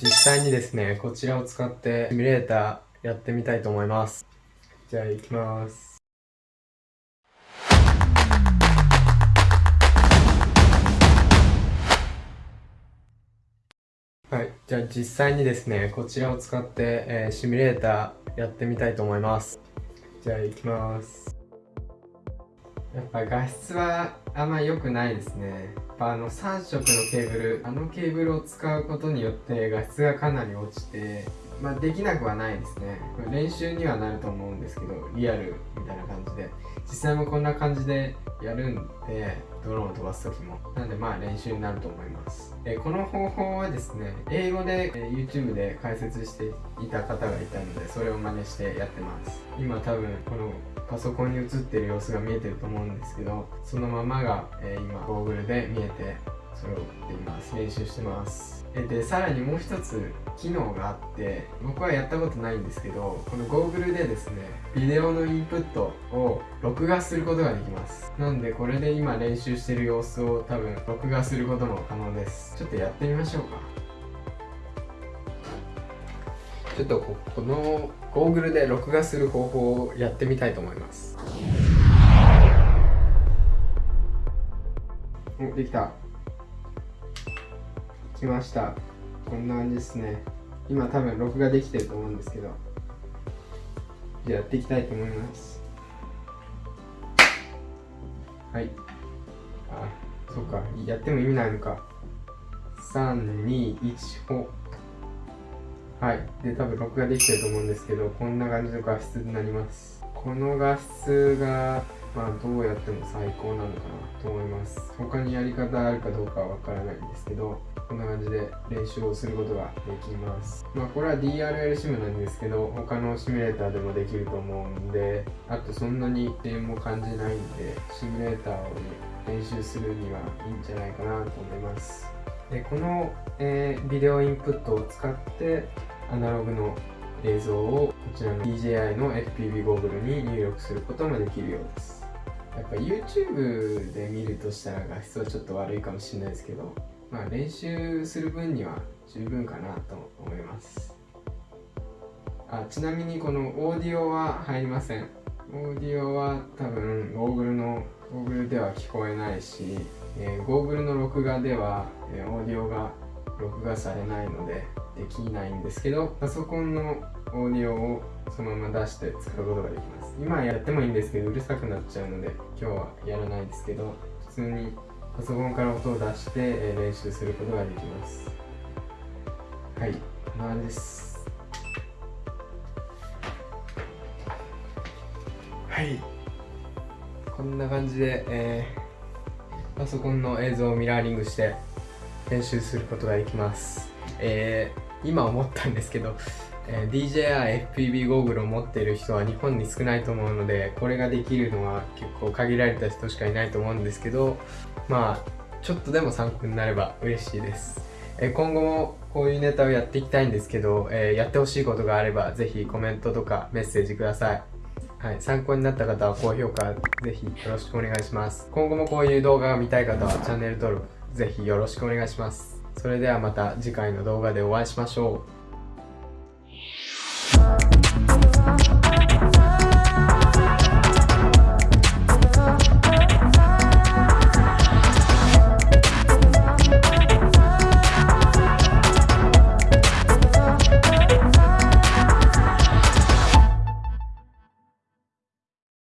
実際にですね、こちらを使ってシミュレーターやってみたいと思います。じゃあ行きます。はい。じゃあ実際にですね、こちらを使って、えー、シミュレーターやってみたいと思います。じゃあ行きます。やっぱ画質はあんま良くないですね。あの3色のケーブル、あのケーブルを使うことによって画質がかなり落ちて、まあ、できなくはないですね。練習にはなると思うんですけど、リアルみたいな感じで。実際もこんな感じでやるんで、ドローンを飛ばす時も。なんでまあ練習になると思います。えこの方法はですね、英語で、え YouTube で解説していた方がいたので、それを真似してやってます。今多分このパソコンに映ってる様子が見えてると思うんですけど、そのままが、え今ゴーグルで見えて、それをっています。練習してます。でさらにもう一つ機能があって僕はやったことないんですけどこのゴーグルでですねビデオのインプットを録画することができますなんでこれで今練習してる様子を多分録画することも可能ですちょっとやってみましょうかちょっとこのゴーグルで録画する方法をやってみたいと思いますおできた。きました。こんな感じですね。今多分録画できてると思うんですけど。じゃあやっていきたいと思います。はい。あそっか。やっても意味ないのか。321ほはい。で多分録画できてると思うんですけどこんな感じの画質になります。この画質がまあどうやっても最高なのかなと思います。他にやり方あるかどうかはわからないんですけどこんな感じで練習をすることができます。まあこれは DRL シムなんですけど他のシミュレーターでもできると思うんであとそんなに遅延も感じないんでシミュレーターを、ね、練習するにはいいんじゃないかなと思います。でこの、えー、ビデオインプットを使ってアナログの映像をこちらの DJI の FPV ゴーグルに入力することもできるようです。やっぱ YouTube で見るとしたら画質はちょっと悪いかもしれないですけどまあ練習する分には十分かなと思います。あちなみにこのオーディオは入りません。オーディオは多分ゴーグルのゴーグルでは聞こえないし、えー、ゴーグルの録画では、えー、オーディオが録画されないのでできないんですけどパソコンのオーディオをそのまま出して使うことができます。今やってもいいんですけどうるさくなっちゃうので今日はやらないですけど普通にパソコンから音を出して、練習することができます。はいこんな感じです。はい。こんな感じで、えー、パソコンの映像をミラーリングして練習することができます。えー、今思ったんですけど、えー、DJI FPV ゴーグルを持っている人は日本に少ないと思うのでこれができるのは結構限られた人しかいないと思うんですけどまあちょっとでも参考になれば嬉しいです、え、今後もこういうネタをやっていきたいんですけど、えー、やってほしいことがあればぜひコメントとかメッセージください。はい、参考になった方は高評価ぜひよろしくお願いします。今後もこういう動画が見たい方はチャンネル登録ぜひよろしくお願いしますそれではまた次回の動画でお会いしましょう。